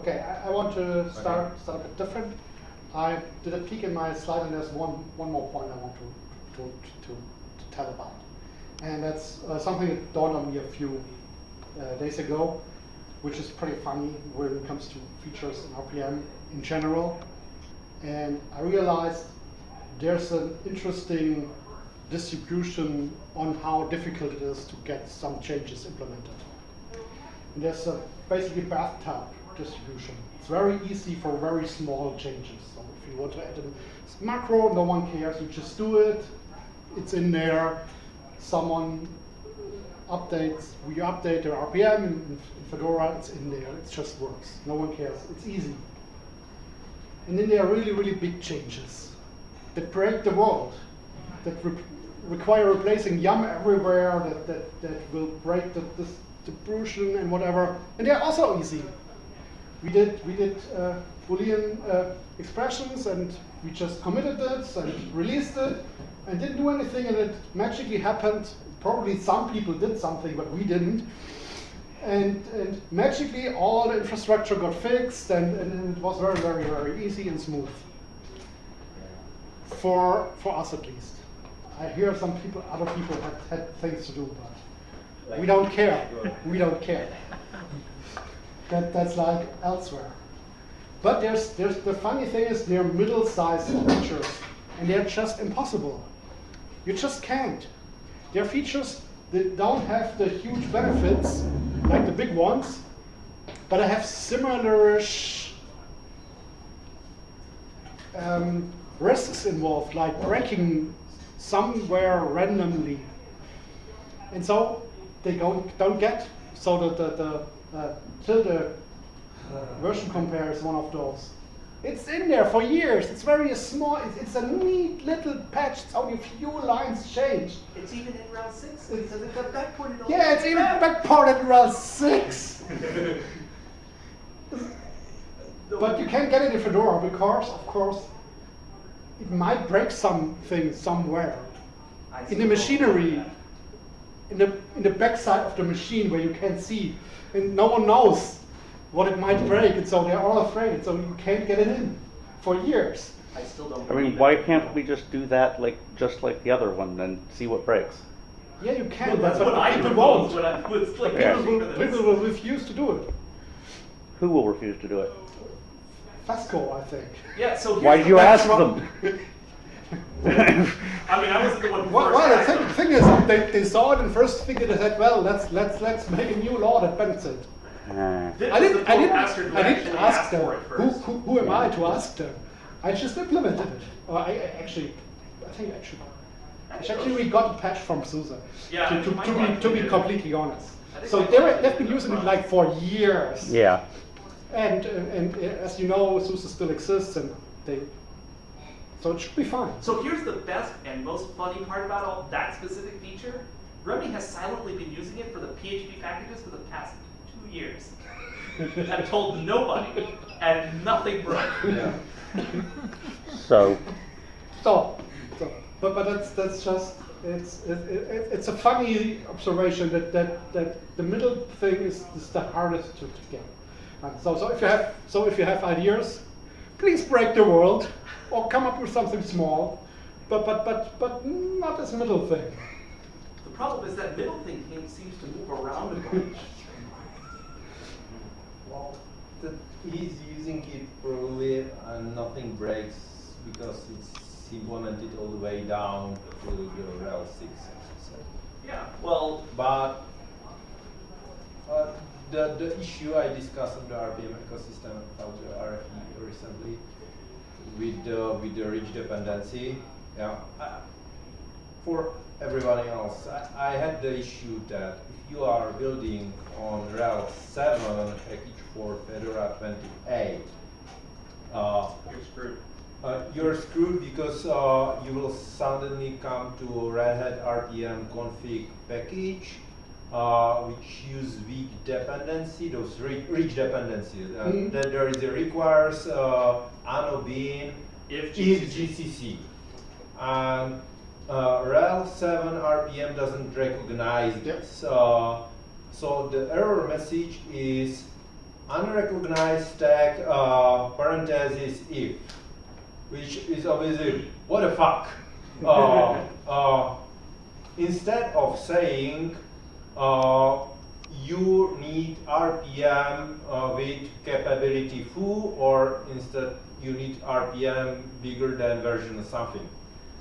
Okay, I, I want to start, okay. start a bit different. I did a peek in my slide, and there's one, one more point I want to, to, to, to tell about. And that's uh, something that dawned on me a few uh, days ago, which is pretty funny when it comes to features in RPM in general. And I realized there's an interesting distribution on how difficult it is to get some changes implemented. And there's a basically bathtub distribution. It's very easy for very small changes. So if you want to add a macro, no one cares, you just do it, it's in there, someone updates, we update the RPM in, in Fedora, it's in there, it just works. No one cares, it's easy. And then there are really, really big changes that break the world, that re require replacing yum everywhere, that, that, that will break the, the distribution and whatever. And they're also easy. We did, we did uh, Boolean uh, expressions and we just committed it and released it and didn't do anything and it magically happened. Probably some people did something, but we didn't. And, and magically all the infrastructure got fixed and, and it was very, very, very easy and smooth. For, for us at least. I hear some people, other people had, had things to do, but we don't care. We don't care. That, that's like elsewhere. But there's, there's the funny thing is they're middle-sized features, and they're just impossible. You just can't. They're features that don't have the huge benefits like the big ones, but they have similar um, risks involved, like breaking somewhere randomly. And so they don't, don't get, so that the, the uh, tilde version compare is one of those. It's in there for years. It's very small. It's, it's a neat little patch. It's only a few lines changed. It's even in RHEL 6 it's, it's backported. Yeah, it's even backported in RHEL 6. but you can't get it in Fedora because, of course, it might break something somewhere in the machinery, in the in the backside of the machine where you can't see, and no one knows what it might break, and so they're all afraid, so you can't get it in for years. I still don't. I mean, why can't we just do that like just like the other one and see what breaks? Yeah, you can. Well, that's what I people won't. When I was like, yeah. people, will, people will refuse to do it. Who will refuse to do it? FESCo, I think. Yeah. So why did you ask them? I mean, I wasn't the one who well, well the thing, thing, is, they, they saw it and first thing they said, well, let's let's let's make a new law that bans it. Uh, I didn't, I didn't, I didn't ask them. Who, who, who, am I to ask them? I just implemented it. Or I, I actually, I think actually, actually we got a patch from SUSE. Yeah, to, to, to be to be completely honest. So they were, they've been using it like for years. Yeah. And, and, and as you know, SUSE still exists, and they so it should be fine. So here's the best and most funny part about all that specific feature. Remi has silently been using it for the PHP packages for the past two years. I've told nobody, and nothing broke. Yeah. so. So, so, but but that's that's just it's it, it, it's a funny observation that that that the middle thing is, is the hardest to, to get. And so so if you have so if you have ideas, please break the world or come up with something small, but but but but not this middle thing. The problem is that middle thing seems to move around a bunch. well, the, he's using it probably and nothing breaks because it's implemented all the way down to the RHEL 6. Yeah, well, but uh, the the issue I discussed on the RPM ecosystem about the RFE recently with the with the rich dependency. Yeah, for everybody else, I, I, had the issue that if you are building on RHEL 7 package for Fedora 28, uh, you're screwed. Uh, you're screwed because uh, you will suddenly come to Red Hat RPM config package, uh, which use weak dependency, those rich, rich dependencies. Mm -hmm. That there is a requires uh, annobin if GCC. GCC. And uh, RHEL 7 RPM doesn't recognize this. Uh, so the error message is unrecognized tag uh, parenthesis if, which is obviously what the fuck. Uh, uh, instead of saying uh, you need RPM uh, with capability foo, or instead you need RPM bigger than version of something,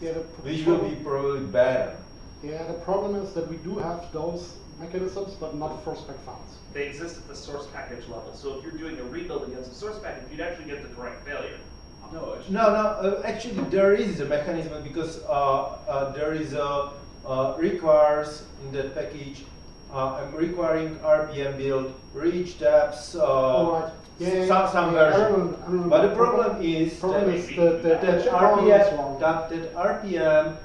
Yeah, the which will be probably better. Yeah, the problem is that we do have those mechanisms, but not for spec files. They exist at the source package level. So if you're doing a rebuild against a source package, you'd actually get the correct failure. No, actually, No, no. Uh, actually, there is a mechanism because uh, uh, there is a uh, requires in that package. Uh, I'm requiring RPM build, reach depths, uh, All right. Yeah, yeah, some, yeah. some Yeah, I version. remember- I remember. But the problem is Problem that, is the, the, that the problem is RPM wrong. that, that RPM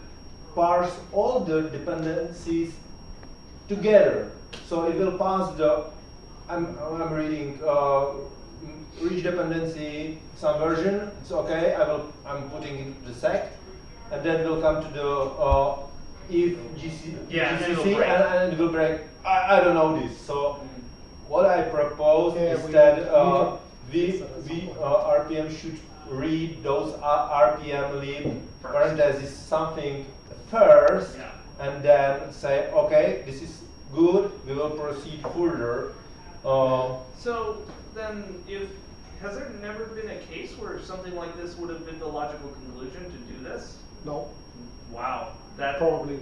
parse all the dependencies together. So it will pass the. I'm I'm reading. Uh, rich dependency some version. It's okay. I will. I'm putting it the sec, and then we'll come to the uh, if GC, Yeah, and it'll GCC break. and, and it will break. I, I don't know this. So what I propose Yeah, is we- that we uh, need we to- we uh, RPM should read those uh, RPM lib First. parentheses something first, Yeah. and then say okay, this is good. We will proceed further. Uh, So then, if has there never been a case where something like this would have been the logical conclusion to do this? No, Wow, that probably.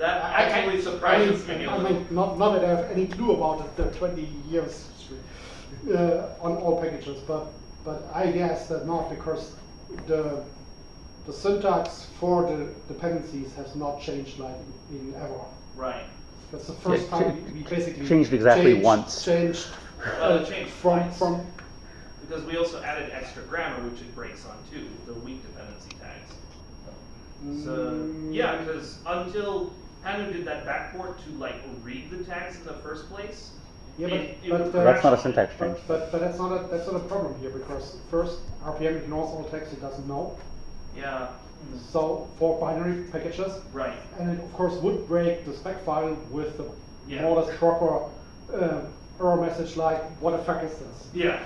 That I- I- actually I surprises mean, me a I mean, not, not that I have any clue about it, the 20 years history, uh, on all packages, but, but I guess that not because the, the syntax for the dependencies has not changed like in ever. Right. That's the first Yeah, time we we basically. changed exactly changed- once. Changed. Well, it uh, changed From, twice. from, Because we also added extra grammar, which it breaks on too, the weak dependency tags. So Mm. yeah, because until Panu did that backport to like read the tags in the first place, Yeah, but- it, it but, would uh, That's not a syntax change. But, but, but that's not a, that's not a problem here, because first, RPM ignores all text it doesn't know. Yeah. So for binary packages, Right. and it of course would break the spec file with the Yeah. more or less proper uh, error message like, what the fuck is this? Yeah.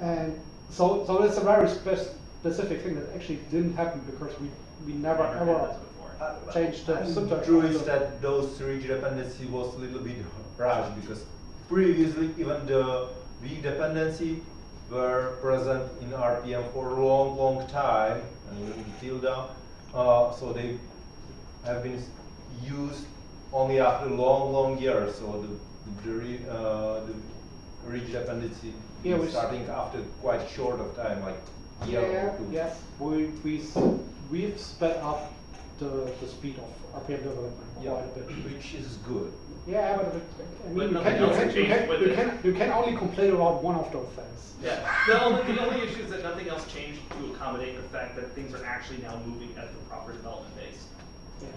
And so, so it's a very spe- specific thing that actually didn't happen because we, we never Never did ever this before. Uh, changed the and syntax. True is that those rich dependency was a little bit rushed because previously even the weak dependency were present in RPM for a long, long time, and even tilde, uh, so they have been used only after long, long years. So the the, re, uh, the rich dependency Yeah, is which- starting after quite short of time, like year Yeah, or two. yes, we, we, we've sped up the, the speed of RPM development Yeah, quite a bit. which is good. Yeah, but it- I But mean, you can, you can, you can, you can, you can only complain about one of those things. Yeah. The only, the only issue is that nothing else changed to accommodate the fact that things are actually now moving at the proper development pace.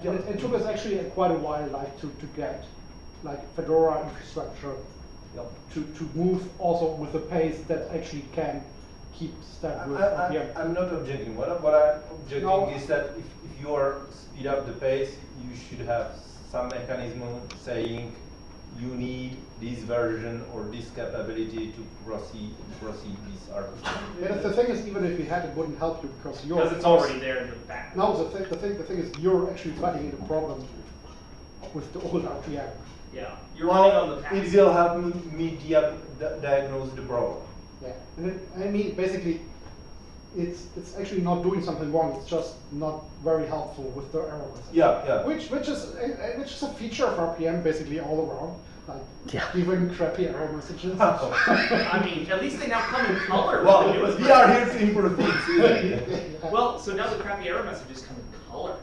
Yeah, And it, it took us actually quite a while, like, to, to get, like, Fedora infrastructure Yep. to, to move also with a pace that actually can keep step I, with I, RPM. I'm not objecting. What, I- what I'm objecting No. is that if, if you are speed up the pace, you should have some mechanism saying you need this version or this capability to proceed proceed this RPM. Yeah, the thing is, even if we had, it wouldn't help you because you're. Because it's already there in the back. No, the thing, the thing, the thing is, you're actually fighting the problem with the old RPM. Yeah. You're running on the Well, path. it will help me, me di- diagnose the problem. Yeah, and it, I mean, basically, it's, it's actually not doing something wrong, it's just not very helpful with the error message. Yeah, yeah. Which, which is, uh, uh, which is a feature of RPM basically all around, like, Yeah. even crappy error messages. I mean, at least they now come in color. with the well, newest we are here to improve things. isn't? Well, so now the crappy error messages come in color.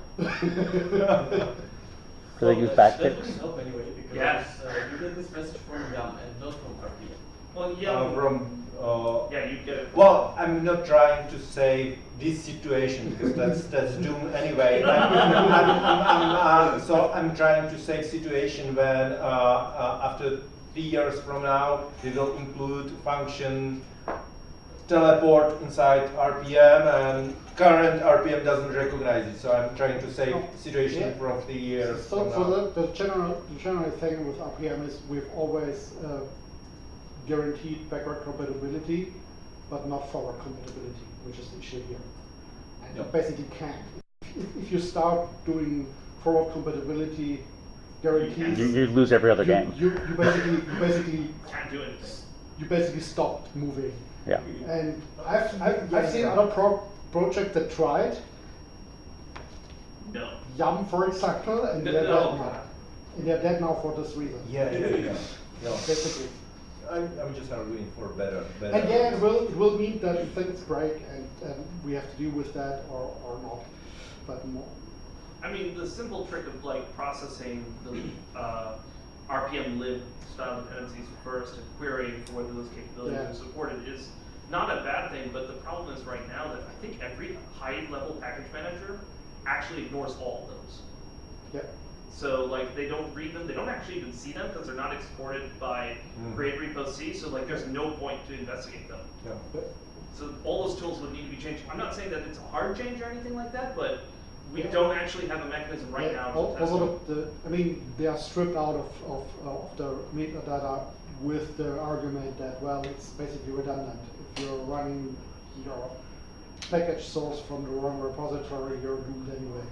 Do they use that, that backticks? help anyway because Yes. uh, you get this message from Yum and not from RPM. Well, yeah. Uh, from uh, yeah, you get it. Well, I'm not trying to save this situation because that's that's doom anyway. I'm, I'm, I'm, I'm, uh, so I'm trying to save situation when uh, uh, after three years from now we will include function teleport inside RPM and current RPM doesn't recognize it. So I'm trying to save situation Yeah. from three years So, from so now. the, the general, the general thing with RPM is we've always uh, guaranteed backward compatibility, but not forward compatibility, which is the issue here. And you basically can't. If, if you start doing forward compatibility guarantees, You, you lose every other you, game. you, you basically you basically Can't do anything. you basically stopped moving. Yeah. And I've, I've, I've seen other pro- projects that tried, No. Yum for example, and No, they're no. dead now. And they're dead now for this reason. Yeah, yeah, yeah. yeah. Basically. I'm, I'm just arguing for better, better. And yeah, it will, it will mean that things break and, and we have to deal with that or, or not. But more, I mean, the simple trick of like processing the uh, RPM lib style dependencies first and querying for whether those capabilities Yeah. are supported is not a bad thing, but the problem is right now that I think every high level package manager actually ignores all of those. yeah. So like they don't read them, they don't actually even see them because they're not exported by Mm. createrepo_c. So like there's no point to investigate them. Yeah. So all those tools would need to be changed. I'm not saying that it's a hard change or anything like that, but we Yeah. don't actually have a mechanism right Yeah, now to test them. the, the, I mean, they are stripped out of, of, of the metadata with the argument that, well, it's basically redundant. If you're running your package source from the wrong repository, you're doomed anyway.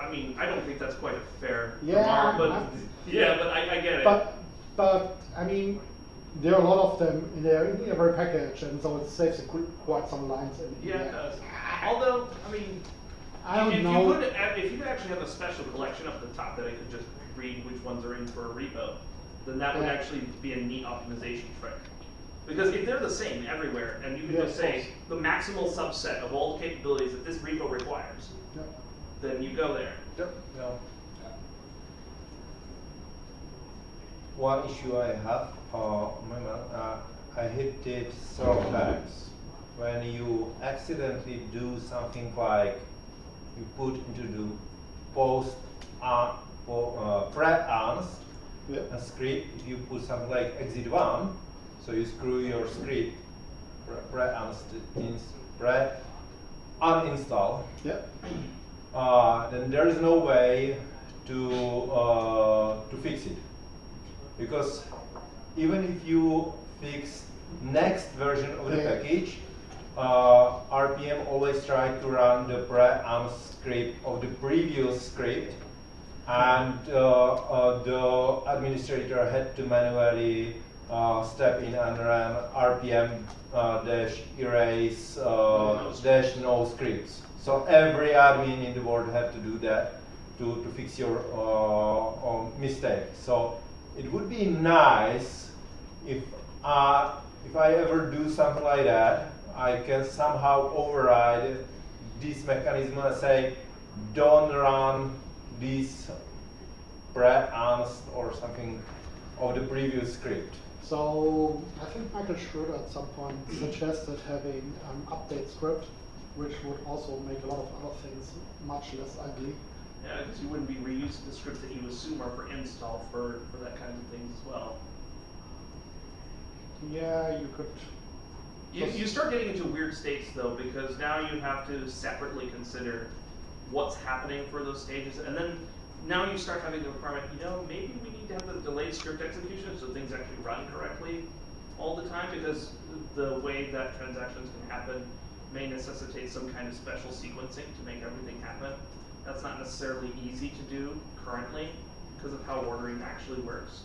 I mean, I don't think that's quite a fair Yeah, remark, but I'm- yeah, but I, I get it. But, but, I mean, there are a lot of them in there in every package, and so it saves a qu- quite some lines in. yeah, it does. Although, I mean, I don't if know. you could, if you could actually have a special collection up the top that I could just read which ones are in for a repo, then that would Yeah. actually be a neat optimization trick. Because if they're the same everywhere, and you can Yeah, just say the maximal subset of all the capabilities that this repo requires. Then you go there. Yep. Yeah. One issue I have, uh, moment, uh, I hit it several times. When you accidentally do something like you put into the post uh, po- uh, pre-anst Yeah. a script, you put something like exit one, so you screw your script pre- pre-anst pre uninstall Yeah. Uh, then there is no way to uh, to fix it. Because even if you fix next version of the package uh, RPM always try to run the pre-am script of the previous script and uh, uh, the administrator had to manually step in and run RPM uh, dash erase uh, dash no scripts. So every admin in the world had to do that to, to fix your uh, um, mistake. So it would be nice if uh, if I ever do something like that, I can somehow override this mechanism and say, don't run this pre-anst or something of the previous script. So I think Michael Schroeder at some point suggested having an update script, which would also make a lot of other things much less ugly. Yeah, because you wouldn't be reusing the scripts that you assume are for install for, for that kind of things as well. Yeah, you could. You, you start getting into weird states though, because now you have to separately consider what's happening for those stages, and then now you start having the requirement, you know, maybe we need to have the delayed script execution so things actually run correctly all the time, because the way that transactions can happen may necessitate some kind of special sequencing to make everything happen. That's not necessarily easy to do currently, because of how ordering actually works.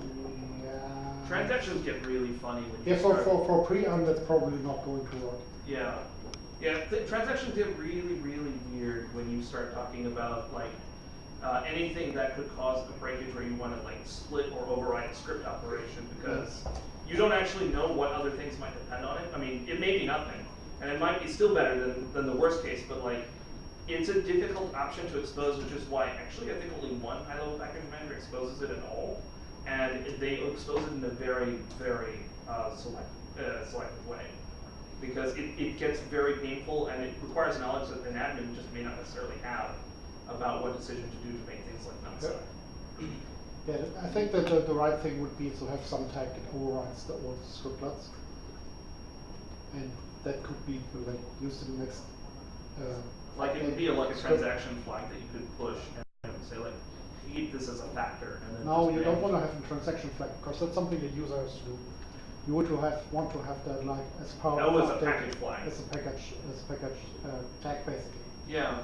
Mm, yeah. Transactions get really funny when you Yeah, for, for, for pre-am, that's probably not going to work. Yeah, yeah. Transactions get really, really weird when you start talking about like uh, anything that could cause a breakage where you want to like split or override a script operation because you don't actually know what other things might depend on it. I mean, it may be nothing, and it might be still better than, than the worst case, but like it's a difficult option to expose, which is why actually I think only one high-level package manager exposes it at all, and they expose it in a very, very uh, select, uh, selective way because it, it gets very painful and it requires knowledge that an admin just may not necessarily have about what decision to do to make things like numpsy. Yeah, I think that the, the right thing would be to have some tag that overrides the old scriptlets. And that could be like used in the next. Uh, Like it would be a, like a transaction flag that you could push and say like, keep this as a factor and then No, just you don't want to have a transaction flag because that's something the user has to do. you would to have want to have that like as part That of was a the- package flag. As a package, as a package uh, tag basically. Yeah.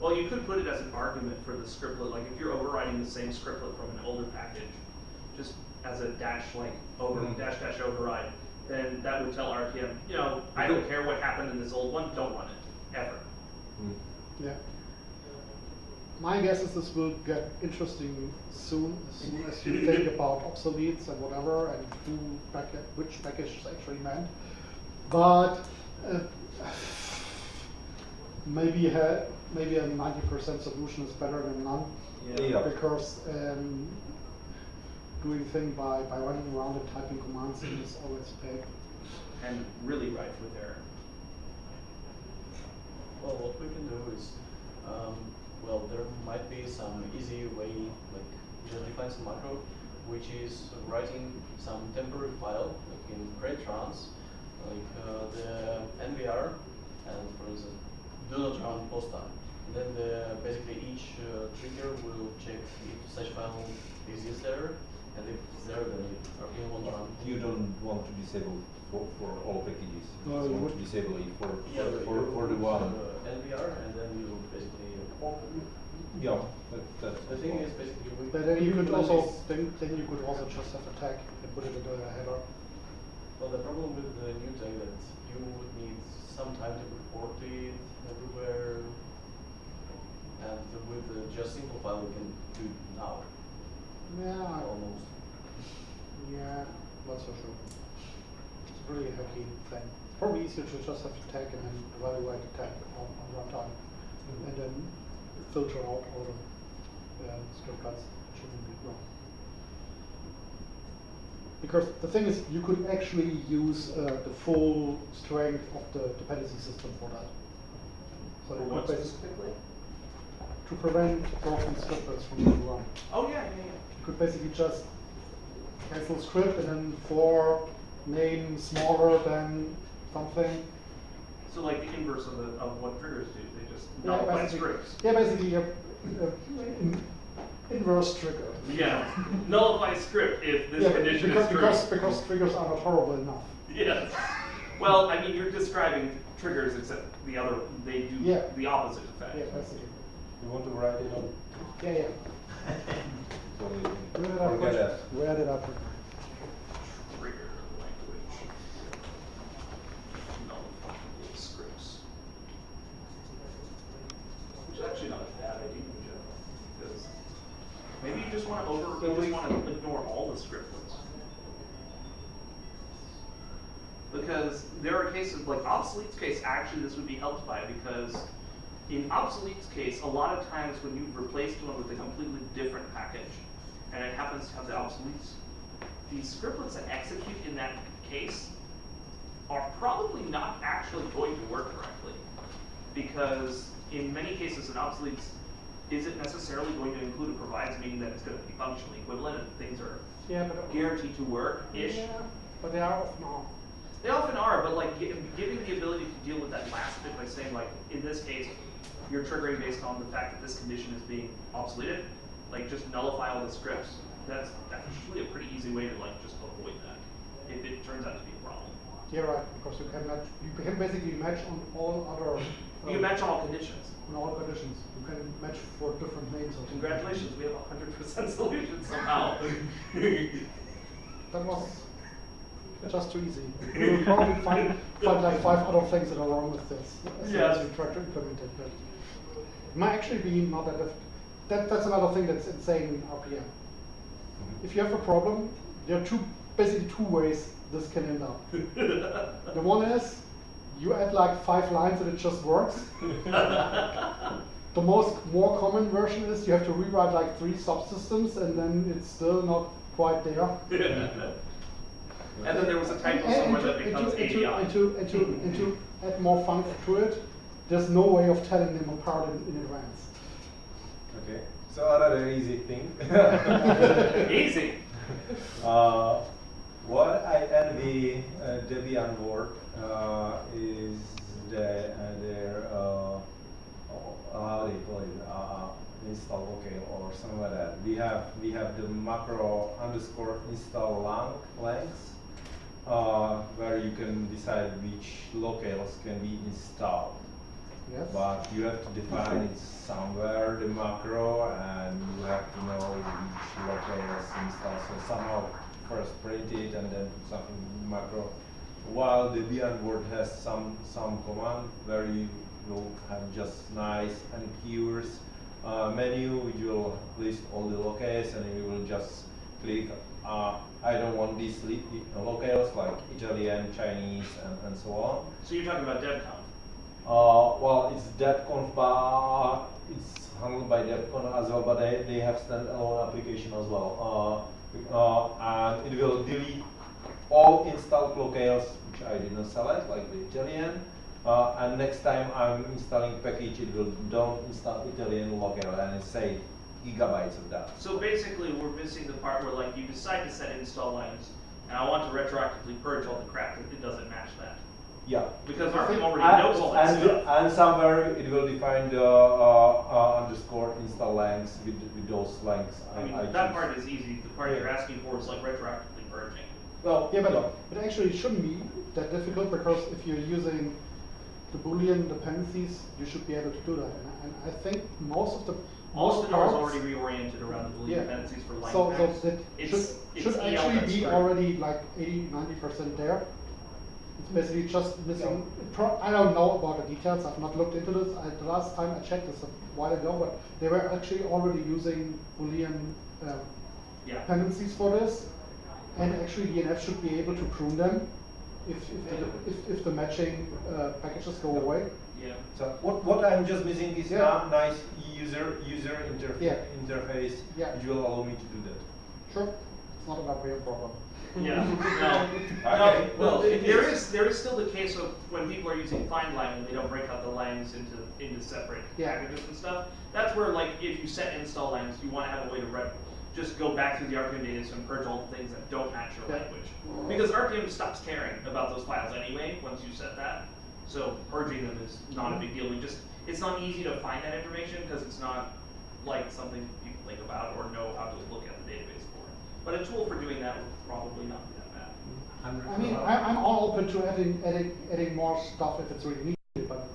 Well, you could put it as an argument for the scriptlet, like if you're overriding the same scriptlet from an older package, just as a dash like over Mhm. dash dash override, then that would tell RPM, you know, I don't care what happened in this old one, don't run it ever. Mm. Yeah. My guess is this will get interesting soon, as soon as you think about obsoletes and whatever, and who packet, which package is actually meant. But uh, maybe ha- maybe a ninety percent solution is better than none. Yeah. Because um, doing thing by, by running around and typing commands is always paid. And really rife with error. Well, what we can do is, um, well, there might be some easy way, like just define some macro, which is writing some temporary file, like in createtrans, like uh, the NVR, and for instance, do not run post time. And then the, basically each uh, trigger will check if such file exists there, and if it's there, then it RPM will run. You don't want to disable for, for all packages. No, you you want to disable it for, Yeah, for, for, you for the put, one. uh, NVR, and then you basically. Yeah, that, that's. The thing is basically we. But then you could also, then, then you could also just have a tag and put it into a header. Well, the problem with the new tag that you would need some time to report it everywhere. And with the just simple file, we can do it now, Yeah, almost. yeah, not so sure. It's a really hacky thing. It's probably easier to just have to tag and then evaluate the tag on, on runtime. And then filter out all the uh, script cuts that shouldn't be wrong. Because the thing is, you could actually use uh, the full strength of the dependency system for that. So For what specifically? to prevent broken scripts from being run. Oh, yeah, yeah, You could basically just cancel script and then for name smaller than something. So like the inverse of the, of what triggers do, they just Yeah, nullify scripts. Yeah, basically a, a in, inverse trigger. Yeah, nullify script if this yeah, condition because, is true. because because triggers are not horrible enough. Yes. Well, I mean, you're describing triggers, except the other, they do Yeah. the opposite effect. Yeah, basically. You want to write it on? Yeah, yeah. So Where did we I forget put? that. Where did I put? Trigger language. Nullify scripts. Which is actually not a bad idea in general, because maybe you just want to over, you just want to ignore all the scriptlets. Because there are cases, like obsolete's case, actually this would be helped by, because in obsolete's case, a lot of times when you've replaced one with a completely different package, and it happens to have the obsoletes, the scriptlets that execute in that case are probably not actually going to work correctly. Because in many cases, an obsolete isn't necessarily going to include a provides, meaning that it's going to be functionally equivalent and things are Yeah, but guaranteed to work-ish. Yeah, but they are now. They often are, but like giving the ability to deal with that last bit by saying like, in this case, you're triggering based on the fact that this condition is being obsoleted, like just nullify all the scripts. That's actually a pretty easy way to like just avoid that, if it turns out to be a problem. Yeah, right. Because you can match. You can basically match on all other. You uh, match all conditions. on all conditions. You can match for different names. Or. Congratulations, we have a hundred percent solution somehow. That was just too easy. We will probably find, find like five other things that are wrong with this as soon as Yes. we try to implement it. But it might actually be not that difficult. That, that's another thing that's insane in RPM. Mm-hmm. If you have a problem, there are two, basically two ways this can end up. The one is you add like five lines and it just works. The most more common version is you have to rewrite like three subsystems and then it's still not quite there. And then there was a typo And- and somewhere to- that and becomes to- and to- ADI. And to, and to, and to add more fun to it, there's no way of telling them apart in, in advance. Okay. So another easy thing. Easy. Uh, what I envy uh, Debian work uh, is the, uh, their uh, oh, how do you call it? Uh, install locale or something like that. We have we have the macro underscore install lang length, uh, where you can decide which locales can be installed. Yes. But you have to define it somewhere, the macro, and you have to know which locales install. So somehow first print it and then put something in the macro. While the Debian word has some some command where you will have just nice and keywords uh, menu, which will list all the locales, and you will just click. Uh, I don't want these locales like Italian, Chinese, and, and so on. So you're talking about debconf. Uh, well, it's debconf, but it's handled by debconf as well, but they, they have standalone application as well. Uh, uh, and it will delete all installed locales which I didn't select, like the Italian. Uh, and next time I'm installing package, it will don't install Italian locale and it say gigabytes of that. So basically, we're missing the part where like you decide to set install lines, and I want to retroactively purge all the crap that it doesn't match that. Yeah. Because RPM already And- knows all that and, stuff. and somewhere it will define the uh, uh, underscore install lengths with, with those lengths. I mean, I that choose. part is easy. The part Yeah. you're asking for is like retroactively purging. Well, Yeah, but it actually shouldn't be that difficult because if you're using the Boolean dependencies, you should be able to do that. And I, and I think most of the All most of the doors parts- already reoriented around the Boolean Yeah. dependencies for line So, so packs. that It's- should, it's should actually be strict. already like 80, 90% there. It's basically just missing, pro- I don't know about the details, I've not looked into this. I, the last time I checked this a while ago, but they were actually already using Boolean um, Yeah. dependencies for this. And actually DNF should be able to prune them if, if, the, if, if the matching uh, packages go away. Yeah. So what, what I'm just missing is Yeah. a nice user user interface Yeah. interface Yeah. which will allow me to do that. Sure, it's not an RPM problem. Yeah, no, Okay. no, well, it there is- is, there is still the case of when people are using find line and they don't break out the lines into, into separate Yeah. packages and stuff. That's where like, if you set install lines, you wanna have a way to rep, just go back through the RPM data and purge all the things that don't match your Yeah. language. Because RPM stops caring about those files anyway, once you set that. So purging them is not a big deal, we just, it's not easy to find that information, because it's not like something people think about or know how to look at the database for. But a tool for doing that would probably not be that bad. I mean, I, I'm all open to adding, adding, adding more stuff if it's really needed, but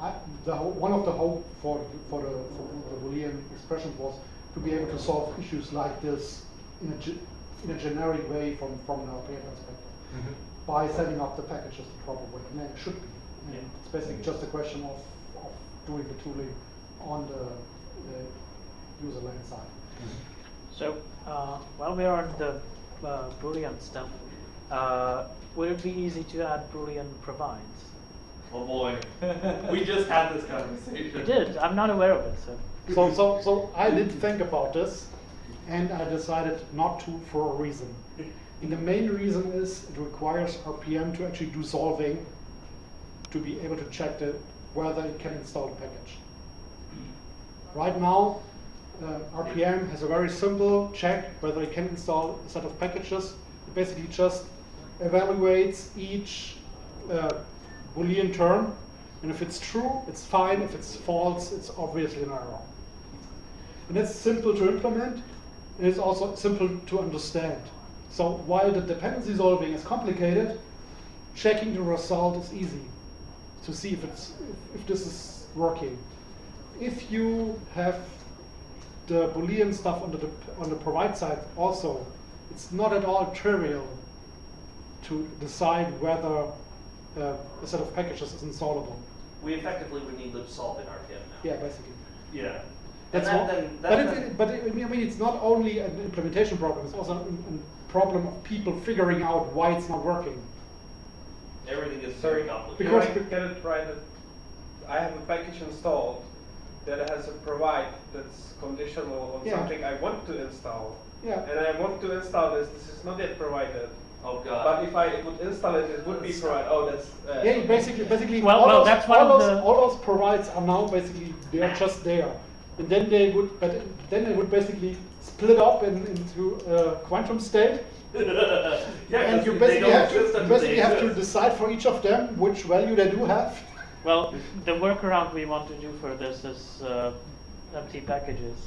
I, the one of the hope for, for the, for the Boolean expressions was to be able to solve issues like this in a, ge- in a generic way from, from an RPM perspective, by setting up the packages the proper way, and it should be. And Yeah. it's basically just a question of, of doing the tooling on the, the user land side. So, uh, while we're on the uh, Boolean stuff, uh, would it be easy to add Boolean provides? Oh boy, we just had this conversation. You did. I'm not aware of it. So, So, so, so I did think about this, and I decided not to for a reason. And the main reason is it requires RPM to actually do solving to be able to check the, whether it can install the package. Right now, uh, RPM has a very simple check whether it can install a set of packages. It basically just evaluates each uh, Boolean term, and if it's true, it's fine. If it's false, it's obviously an error. And it's simple to implement, and it's also simple to understand. So while the dependency solving is complicated, checking the result is easy to see if it's if, if this is working. If you have the Boolean stuff on the on the provide side also, it's not at all trivial to decide whether uh, a set of packages is installable. We effectively would need libsolv in RPM now. Yeah, basically. Yeah. That's and what, then, but, it, it- but it, I mean, I mean, it's not only an implementation problem; it's also a, a problem of people figuring out why it's not working. everything is Sorry, very complicated. Because- Can I get it right? that I have a package installed that has a provide that's conditional on Yeah. something I want to install. Yeah. And I want to install this, this is not yet provided. oh god. But if I would install it, it would be provided. Oh, that's. Uh, Yeah, basically, basically, Well- all, well, those, that's one all of those, the- all those provides are now basically they are just there, and then they would, but then they would basically split up in, into a quantum state, yeah, and 'cause you basically have to you basically have to decide for each of them which value they do have. well, the workaround we want to do for this is uh, empty packages.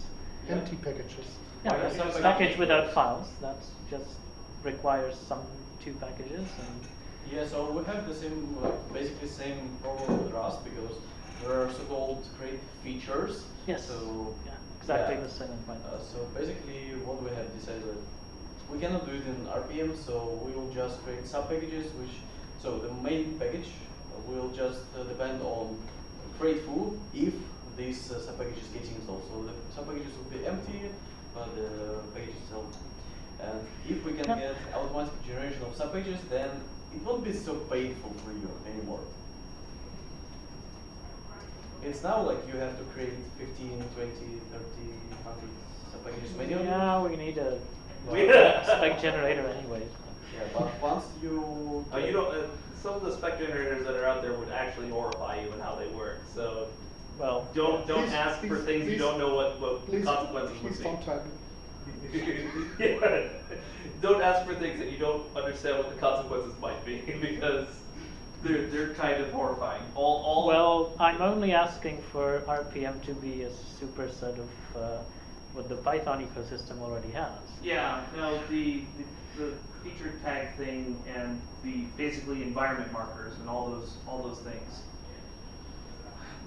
Yeah. empty packages. Yeah, Why that's not a package without files, that just requires some two packages and, Yeah, so we have the same, uh, basically same problem with Rust because there are so-called crate features. Yes, So yeah, exactly yeah. the same point. Uh, so basically, what we have decided, we cannot do it in RPM, so we will just crate sub-packages, which, so the main package will just uh, depend on create foo if this uh, sub-package is getting installed. So the sub-packages will be empty, but the package itself. And if we can Yeah. get automatic generation of sub-pages, then it won't be so painful for you anymore. It's now like you have to create 15, 20, 30, 100 sub-packages manually. Yeah, we need a We- spec generator anyway. Yeah, but once you. Uh, you don't, uh, some of the spec generators that are out there would actually horrify you in how they work, so Well, don't, don't Please- ask for please- things you don't know what, what Please, consequences would please be. don't tell. Yeah. Don't ask for things that you don't understand what the consequences might be, because they're, they're kind of horrifying. All, all. well, I'm only asking for RPM to be a superset of uh, what the Python ecosystem already has. Yeah, no, the, the, the feature tag thing and the basically environment markers and all those, all those things.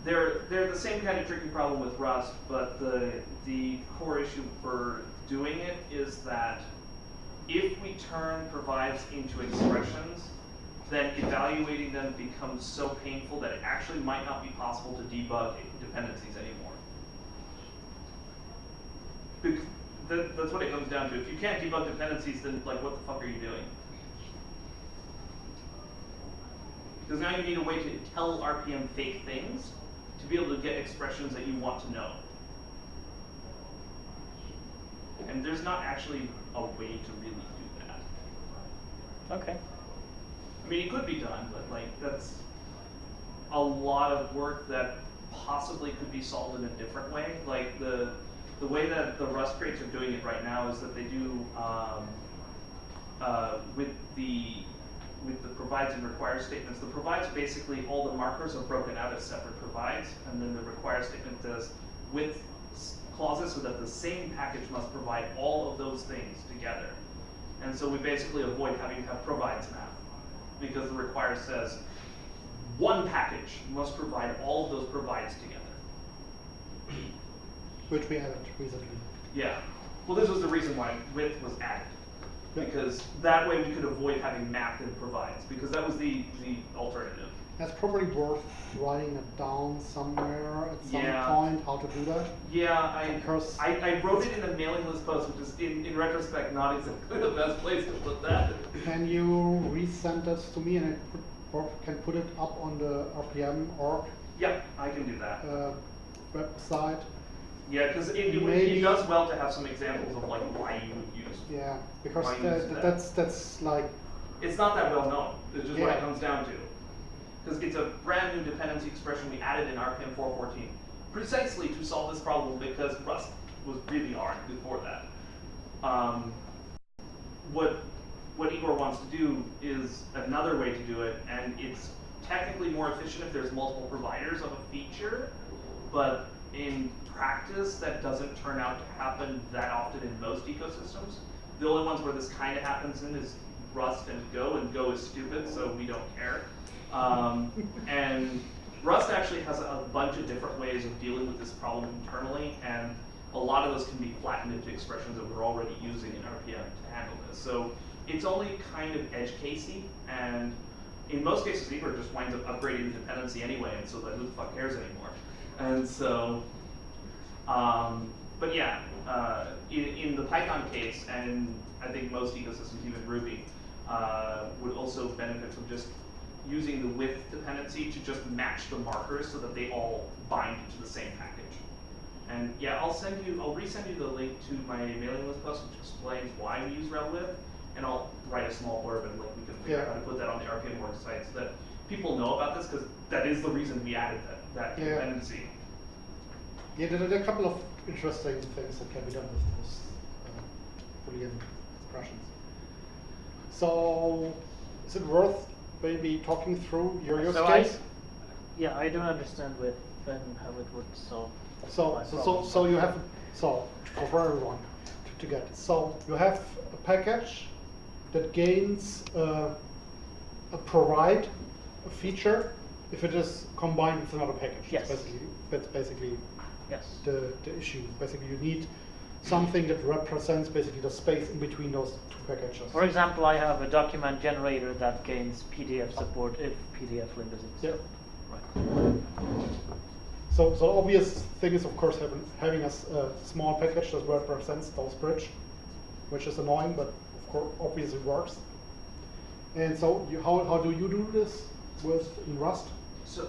They're, they're the same kind of tricky problem with Rust, but the, the core issue for doing it is that if we turn provides into expressions, then evaluating them becomes so painful that it actually might not be possible to debug dependencies anymore. That's what it comes down to. If you can't debug dependencies, then like what the fuck are you doing? Because now you need a way to tell RPM fake things to be able to get expressions that you want to know. And there's not actually a way to really do that. Okay. I mean, it could be done, but like that's a lot of work that possibly could be solved in a different way. Like the the way that the Rust crates are doing it right now is that they do um, uh, with the with the provides and requires statements. The provides basically all the markers are broken out as separate provides, and then the require statement does with clauses so that the same package must provide all of those things together. And so we basically avoid having to have provides math because the require says one package must provide all of those provides together. Which we added recently. Yeah. Well, this was the reason why with was added. Because that way we could avoid having math and provides, because that was the, the alternative. That's probably worth writing it down somewhere at some Yeah. point, how to do that. Yeah, I, Because- I, I wrote it in a mailing list post, which is in, in retrospect not exactly the best place to put that. Can you resend this to me and I put, or can put it up on the RPM org Yeah, I can do that. uh, website? Yeah, because it, it, does well to have some examples of like why you would use. Yeah, because use that, that? that's that's like It's not that well known. It's just what it comes down to. Because it's a brand new dependency expression we added in RPM 414, precisely to solve this problem because Rust was really hard before that. Um, what what Igor wants to do is another way to do it, and it's technically more efficient if there's multiple providers of a feature, but in practice, that doesn't turn out to happen that often in most ecosystems. The only ones where this kind of happens in is Rust and Go, and Go is stupid, so we don't care. Um, and Rust actually has a bunch of different ways of dealing with this problem internally, and a lot of those can be flattened into expressions that we're already using in RPM to handle this. So it's only kind of edge casey, and in most cases, Igor just winds up upgrading the dependency anyway, and so then who the fuck cares anymore? And so, um, but yeah, uh, in, in the Python case, and I think most ecosystems, even Ruby, uh, would also benefit from just using the width dependency to just match the markers so that they all bind to the same package. And yeah, I'll send you, I'll resend you the link to my mailing list post, which explains why we use RelWith, and I'll write a small blurb and like we can figure out how to put that on the RPM org site so that people know about this because that is the reason we added that, that Yeah. dependency. yeah, there are a couple of interesting things that can be done with those uh, Boolean expressions. So, is it worth maybe talking through your use So I, case? yeah, I don't understand with and how it would solve So, so, so, so you have, so, for- everyone to, to get, so you have a package that gains, uh, a provide a feature if it is combined with another package. Yes. That's basically, that's basically Yes. the, the issue. Basically, you need something that represents basically the space in between those two packages. For example, I have a document generator that gains PDF support if PDF lib is Yeah. Right. So, so obvious thing is of course having, having a, s- a small package that represents those bridge, which is annoying, but of course obviously works. And so you, how, how do you do this with in Rust? So,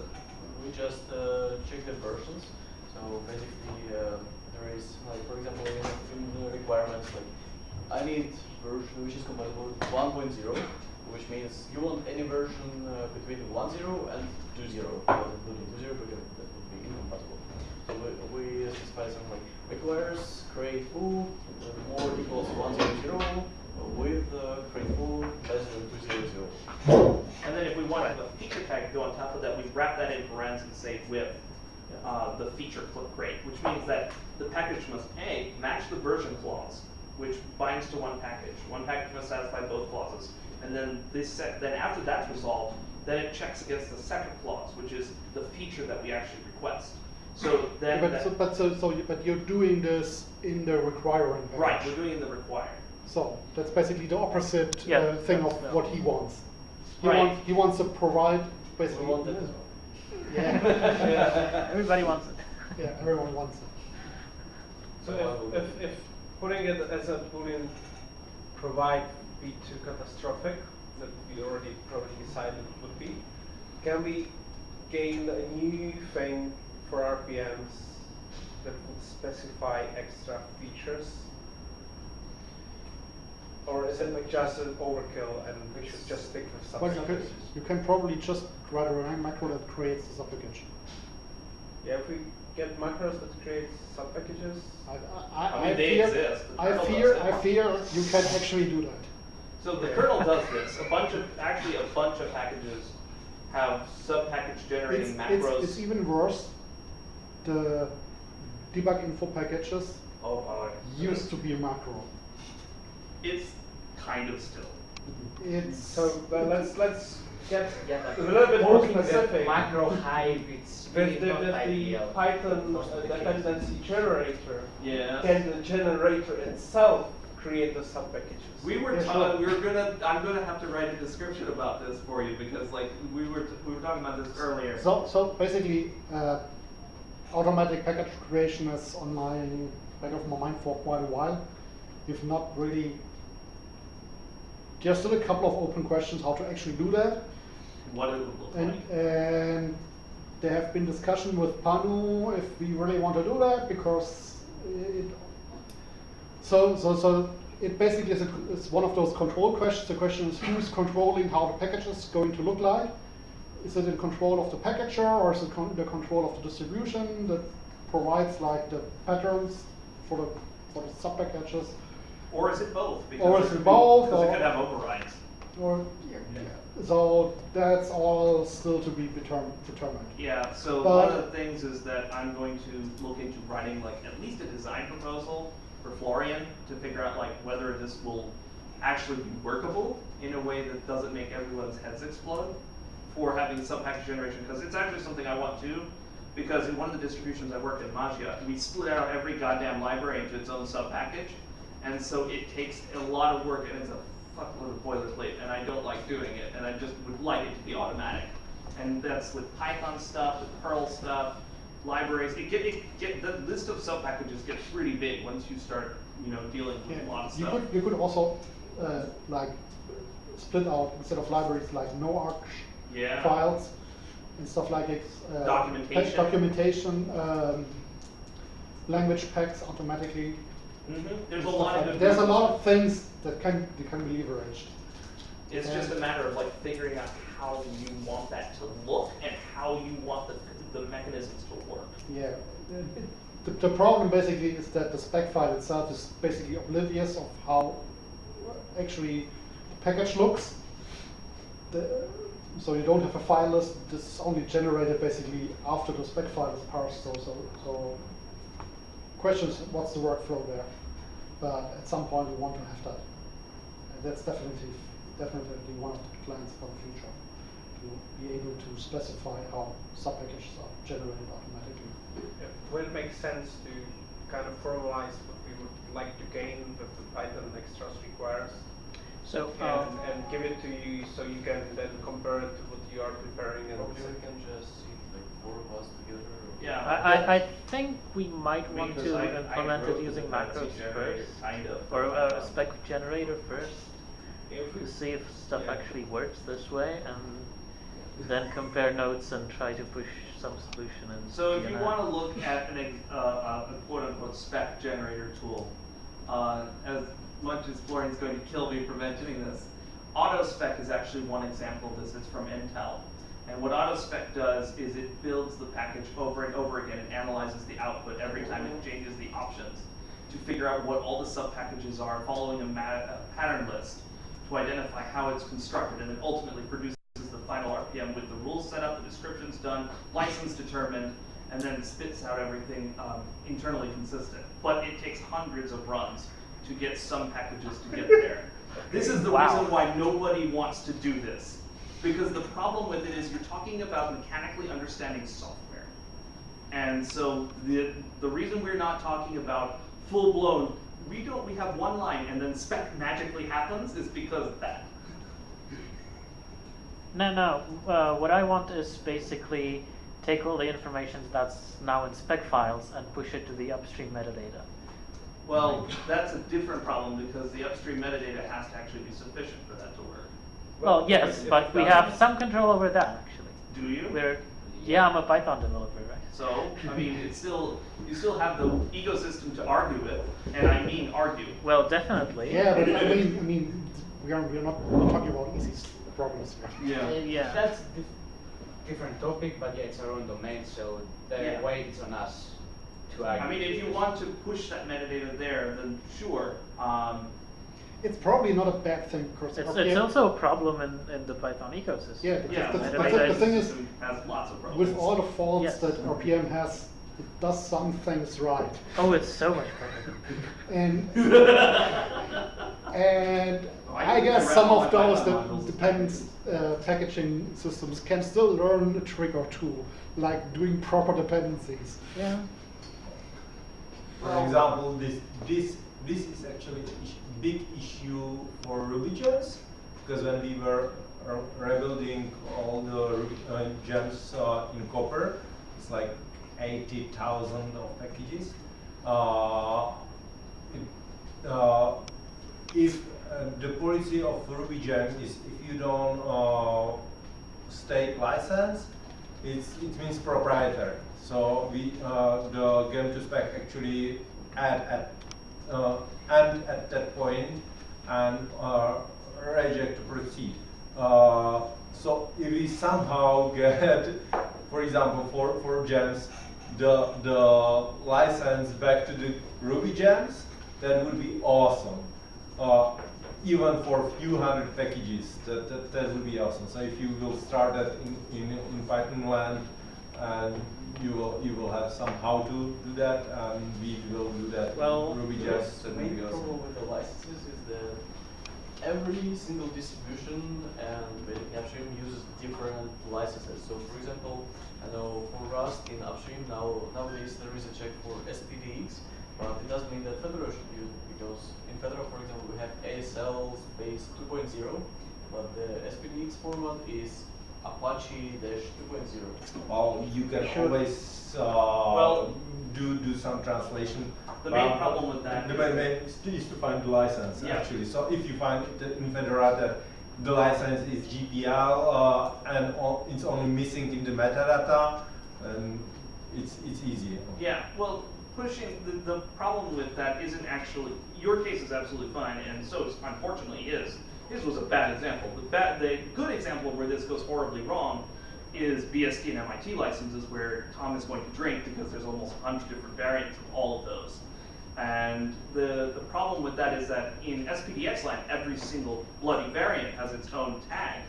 We just uh, check the versions. So basically, uh, is like, for example, in the requirements like, I need version which is compatible with 1.0, which means you want any version uh, between 1.0 and 2.0, not including 2.0 because that would be incompatible. So we, we specify something like requires crate foo uh, more equals 1.0 with uh, crate foo less than 2.0. and then if we want a feature tag to go on top of that, we wrap that in parentheses and say with uh, the feature click rate, which means that the package must A, match the version clause, which binds to one package. One package must satisfy both clauses. And then this set, then after that's resolved, then it checks against the second clause, which is the feature that we actually request. So then, but that- so, but so, so you, but you're doing this in the requiring package. right, we're doing in the required. So that's basically the opposite Yeah, uh, thing of that's- yeah. what he wants. He Right. wants he wants to provide We basically. want that as well. Yeah. Everybody wants it. yeah, everyone wants it. So if, if, if putting it as a boolean provide be too catastrophic, that we already probably decided it would be, can we gain a new thing for RPMs that would specify extra features? Or is it like just an overkill and we should just stick with some But you can, subpackages? you can probably just write a macro that creates this application. Yeah, if we get macros that create subpackages, I, I, I mean, they fear, exist. The I fear. I fear you can actually do that. So the kernel does this. A bunch of, actually a bunch of packages have sub-package generating It's, macros. it's, it's even worse. The debug info packages Oh, wow. used to be a macro. It's kind of still. It's so but let's, let's get Yeah, like a little bit more working with specific. Macro hive, it's really With the, not the ideal. Python uh, the cases. dependency generator, Yeah. can the generator itself create the subpackages? We were Yeah, we were gonna I'm gonna have to write a description about this for you because like we were t- we were talking about this earlier. So, so basically, uh, automatic package creation is on my back of my mind for quite a while. We've not really. There's still a couple of open questions how to actually do that, what it would look and like. and there have been discussion with Panu if we really want to do that because it. So so so it basically is, a, is one of those control questions. The question is who's controlling how the package is going to look like. Is it in control of the packager or is it con- the control of the distribution that provides like the patterns for the for the sub packages? Or is it both? Because Or is it both, Because it could have overrides. Or yeah. so that's all still to be determined. determined. Yeah, so But- one of the things is that I'm going to look into writing like at least a design proposal for Florian to figure out like whether this will actually be workable in a way that doesn't make everyone's heads explode for having sub-package generation, because it's actually something I want to, because in one of the distributions I worked in Mageia, we split out every goddamn library into its own sub-package, and so it takes a lot of work and it's a fuckload of boilerplate, and I don't like doing it, and I just would like it to be automatic. And that's with Python stuff, with Perl stuff, libraries. It get, it get the list of sub packages gets pretty big once you start, you know, dealing with a lot of You stuff. could you could also uh, like split out instead of libraries like no arch Yeah. files and stuff like it. Uh, Documentation. documentation, um, language packs automatically. Hmm There's a lot like- of There's a lot of things that can that can be leveraged. It's just a matter of like figuring out how you want that to look and how you want the the mechanisms to work. Yeah. The, the problem basically is that the spec file itself is basically oblivious of how actually the package looks. The, so you don't have a file list. This is only generated basically after the spec file is parsed. So so so question is, what's the workflow there? But at some point, we want to have that. And that's definitely, definitely one of the plans for the future, to be able to specify how sub-packages are generated automatically. Yeah, Will it make sense to kind of formalize what we would like to gain that the Python extras requires? So, And, um, and give it to you so you can then compare it to what you are preparing and. Probably we can just see like four of us together. Yeah. I, I, I think we might want Because to I- I implement wrote it using macros first, kind of or a Python. spec generator first, to see if stuff Yeah. actually works this way, and then compare notes and try to push some solution in. So if you want to look at an, uh, uh, a quote-unquote spec generator tool, uh, as much as Florian's going to kill me for mentioning this, AutoSpec is actually one example of this. It's from Intel. And what AutoSpec does is it builds the package over and over again and analyzes the output every time it changes the options to figure out what all the sub-packages are, following a, a pattern list to identify how it's constructed, and then ultimately produces the final RPM with the rules set up, the descriptions done, license determined, and then spits out everything um, internally consistent. But it takes hundreds of runs to get some packages to get there. This is the Wow. reason why nobody wants to do this. Because the problem with it is you're talking about mechanically understanding software. And so the, the reason we're not talking about full blown, we don't, we have one line and then spec magically happens is because of that. No, no. Uh, what I want is basically take all the information that's now in spec files and push it to the upstream metadata. Well, that's a different problem because the upstream metadata has to actually be sufficient for that to work. Well, yes, if but we that- have some control over that actually. Do you? We're, yeah, I'm a Python developer, right? So, I mean, it's still, you still have the ecosystem to argue with, and I mean argue. Well, definitely. Yeah, but I mean, I mean, we are, we are not talking about easy problems here. Uh, Yeah. That's dif- different topic, but yeah, it's our own domain, so the Yeah. weight is on us to argue. I mean, if you want to push that metadata there, then sure. Um, It's probably not a bad thing, because It's, it's also a problem in, in the Python ecosystem. Yeah, because yeah, the, the the, the thing is, has lots of problems. with all the faults Yes. that RPM has, it does some things right. Oh, it's so much better. And and Oh, I I guess some of those Python that modules depends uh, packaging systems can still learn a trick or two, like doing proper dependencies. Yeah. For example, this this this is actually a is- big issue for religions because when we were rebuilding all the uh, gems uh, in Copr, it's like eighty thousand of packages. Uh, it, uh, if uh, the policy of Ruby gems is if you don't uh, state license, it's, it means proprietary. So we, the gem to spec actually add at, uh, and at that point and uh, reject to proceed. Uh, so if we somehow get, for example, for, for gems, the, the license back to the Ruby gems, that would be awesome. Uh, even for a few hundred packages, that, that, that would be awesome. So if you will start that in, in, in Python land, and you will, you will have some how to do that, and we will do that Well, in Ruby gems, the main problem with the licenses is that every single distribution and basically upstream uses different licenses. So for example, I know for Rust in upstream now nowadays there is a check for SPDX, but it doesn't mean that Fedora should use it because in Fedora, for example, we have ASL space 2.0, but the SPDX format is Apache 2.0. Well, you can Sure. always uh, Well- do do some translation. The main Uh, problem with that The is- main, main is, to, find the license Yeah. actually. So if you find that in Fedora the license is GPL uh, and o- it's only missing in the metadata, and it's it's easy. Yeah, well, pushing the, the problem with that isn't actually your case is absolutely fine, and so unfortunately is. His was a bad example. The bad, the good example where this goes horribly wrong is BSD and MIT licenses, where Tom is going to drink because there's almost a hundred different variants of all of those. And the, the problem with that is that in SPDX land, every single bloody variant has its own tag.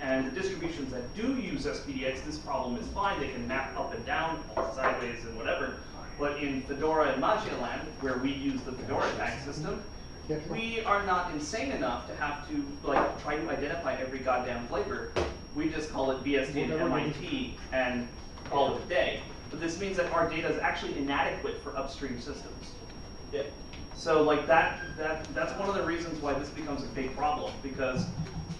And the distributions that do use SPDX, this problem is fine. They can map up and down, sideways, and whatever. But in Fedora and land where we use the Fedora tag system. We are not insane enough to have to like try to identify every goddamn flavor. We just call it BSD and MIT and call it a day. But this means that our data is actually inadequate for upstream systems. Yeah. So like that, that, that's one of the reasons why this becomes a big problem, because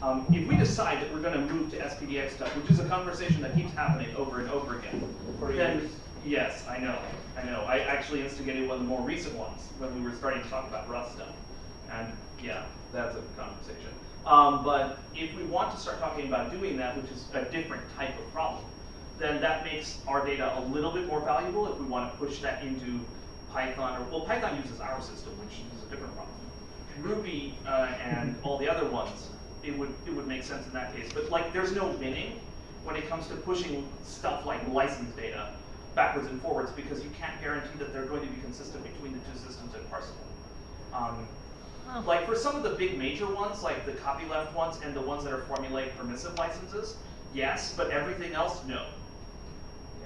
um, if we decide that we're gonna move to SPDX stuff, which is a conversation that keeps happening over and over again, For then, years. yes, I know, I know. I actually instigated one of the more recent ones, when we were starting to talk about Rust stuff. And, yeah, that's a conversation. Um, but if we want to start talking about doing that, which is a different type of problem, then that makes our data a little bit more valuable if we want to push that into Python, or, well, Python uses our system, which is a different problem. Ruby uh, and all the other ones, it would, it would make sense in that case. But like, there's no winning when it comes to pushing stuff like license data backwards and forwards because you can't guarantee that they're going to be consistent between the two systems and parsable. Um, like for some of the big major ones, like the copyleft ones and the ones that are formulaic permissive licenses, yes, but everything else, no.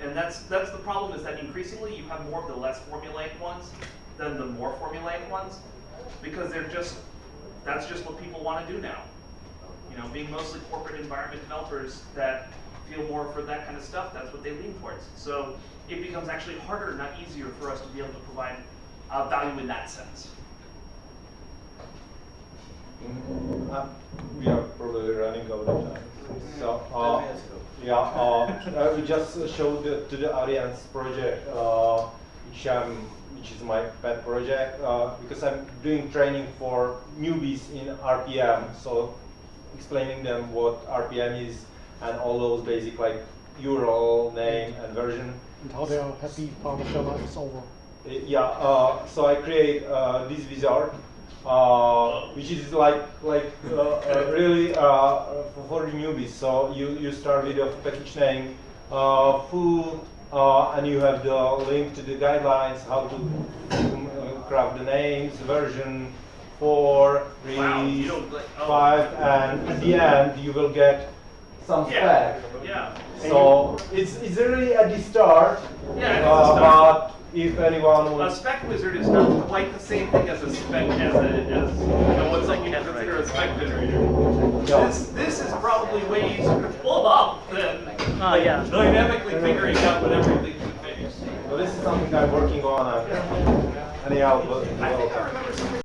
And that's that's the problem is that increasingly you have more of the less formulaic ones than the more formulaic ones, because they're just that's just what people want to do now. You know, being mostly corporate environment developers that feel more for that kind of stuff, that's what they lean towards. So it becomes actually harder, not easier, for us to be able to provide uh, value in that sense. Uh, we are probably running out of time. So, Ten uh, yeah, uh, I will just show the, to the audience project, uh, which, um, which is my pet project, uh, because I'm doing training for newbies in RPM. So, explaining them what RPM is and all those basic like URL, name, and version. And how they are happy after their life is over. Uh, Yeah, uh, so I create uh, this wizard, uh, which is like like uh, uh, really uh, for, the newbies. So you, you start with a package name, uh, full, uh, and you have the link to the guidelines, how to craft the names, version, four, three, Wow, like- oh. five, and at the end you will get some Yeah, spec. yeah. So it's, it's really at the start, Yeah, uh, but if anyone A spec wizard is not quite the same thing as a spec as a as you know what's like you consider a spec generator. Yeah. This this is probably way easier to pull up than Ah, yeah. dynamically figuring out what everything should be. Well, this is something I'm working on. Uh, anyhow, well, I think I well, remember something